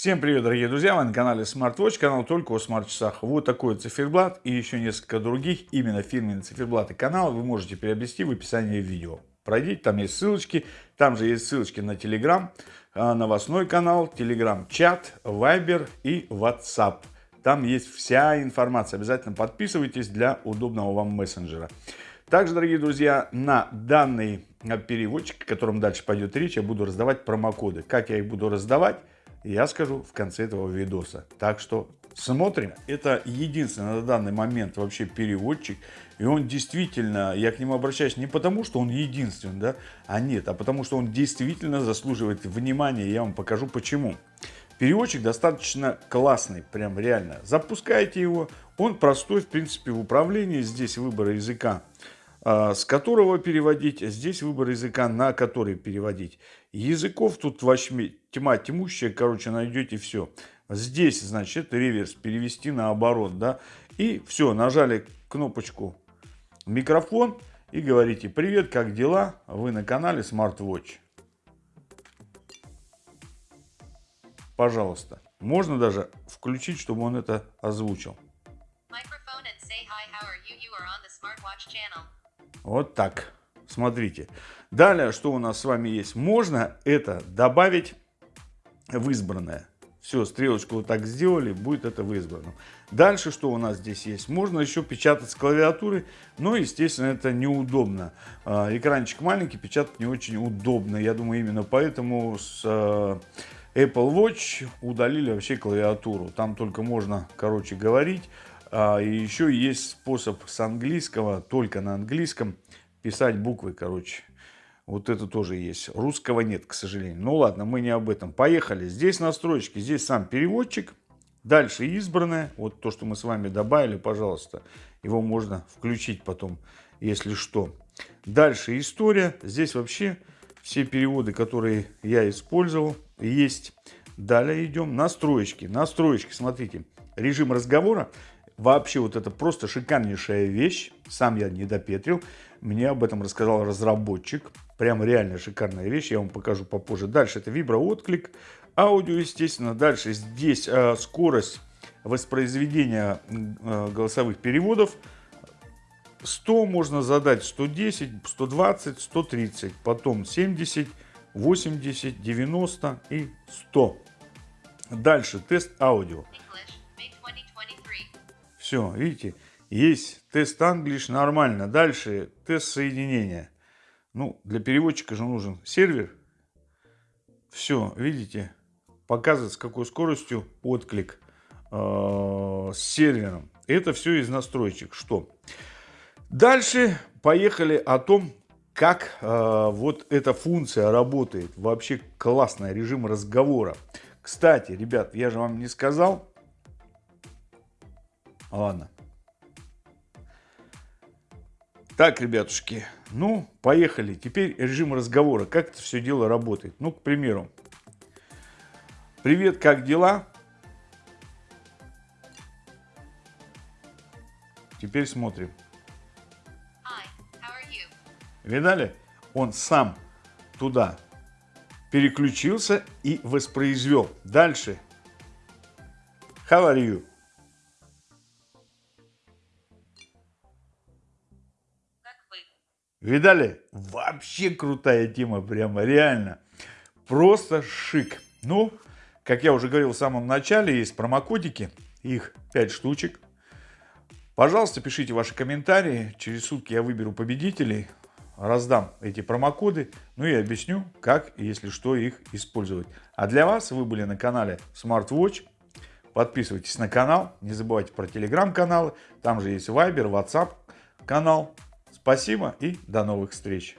Всем привет, дорогие друзья! Вы на канале SmartWatch, канал только о смарт-часах. Вот такой циферблат и еще несколько других, именно фирменные циферблаты канала вы можете приобрести в описании видео. Пройдите, там есть ссылочки, там же есть ссылочки на Telegram, а, новостной канал, Telegram чат, Viber и WhatsApp. Там есть вся информация. Обязательно подписывайтесь для удобного вам мессенджера. Также, дорогие друзья, на данный переводчик, о котором дальше пойдет речь, я буду раздавать промокоды. Как я их буду раздавать? Я скажу в конце этого видоса. Так что смотрим. Это единственный на данный момент вообще переводчик. И он действительно, я к нему обращаюсь не потому, что он единственный, да, а нет, а потому что он действительно заслуживает внимания. Я вам покажу почему. Переводчик достаточно классный, прям реально. Запускайте его. Он простой, в принципе, в управлении. Здесь выбор языка с которого переводить, здесь выбор языка, на который переводить. Языков тут вообще тьма тьмущая, короче, найдете все. Здесь, значит, реверс перевести наоборот, да. И все, нажали кнопочку микрофон и говорите «Привет, как дела? Вы на канале SmartWatch». Пожалуйста. Можно даже включить, чтобы он это озвучил. Вот так. Смотрите. Далее, что у нас с вами есть? Можно это добавить в избранное. Все, стрелочку вот так сделали, будет это в избранном. Дальше, что у нас здесь есть? Можно еще печатать с клавиатуры, но, естественно, это неудобно. А, экранчик маленький, печатать не очень удобно. Я думаю, именно поэтому с а, Apple Watch удалили вообще клавиатуру. Там только можно, короче, говорить. А, и еще есть способ с английского, только на английском, писать буквы, короче. Вот это тоже есть. Русского нет, к сожалению. Ну ладно, мы не об этом. Поехали. Здесь настройки, здесь сам переводчик. Дальше избранное. Вот то, что мы с вами добавили, пожалуйста. Его можно включить потом, если что. Дальше история. Здесь вообще все переводы, которые я использовал, есть. Далее идем. Настроечки. Настроечки, смотрите. Режим разговора. Вообще вот это просто шикарнейшая вещь. Сам я не допетрил. Мне об этом рассказал разработчик. Прям реально шикарная вещь. Я вам покажу попозже. Дальше это виброотклик. Аудио, естественно. Дальше здесь э, скорость воспроизведения э, голосовых переводов. 100 можно задать, 110, 120, 130. Потом 70, 80, 90 и 100. Дальше тест аудио. Все, видите, есть тест English нормально. Дальше тест соединения. Ну, для переводчика же нужен сервер. Все, видите, показывает с какой скоростью отклик э, с сервером. Это все из настроечек. Что? Дальше поехали о том, как э, вот эта функция работает. Вообще классный режим разговора. Кстати, ребят, я же вам не сказал, Ладно. Так, ребятушки, ну, поехали. Теперь режим разговора. Как это все дело работает? Ну, к примеру. Привет, как дела? Теперь смотрим. Видали? Он сам туда переключился и воспроизвел. Дальше. How are you? Видали? Вообще крутая тема, прямо реально. Просто шик. Ну, как я уже говорил в самом начале, есть промокодики, их 5 штучек. Пожалуйста, пишите ваши комментарии, через сутки я выберу победителей, раздам эти промокоды, ну и объясню, как, если что, их использовать. А для вас вы были на канале SmartWatch, подписывайтесь на канал, не забывайте про телеграм-каналы, там же есть Viber, WhatsApp канал. Спасибо и до новых встреч!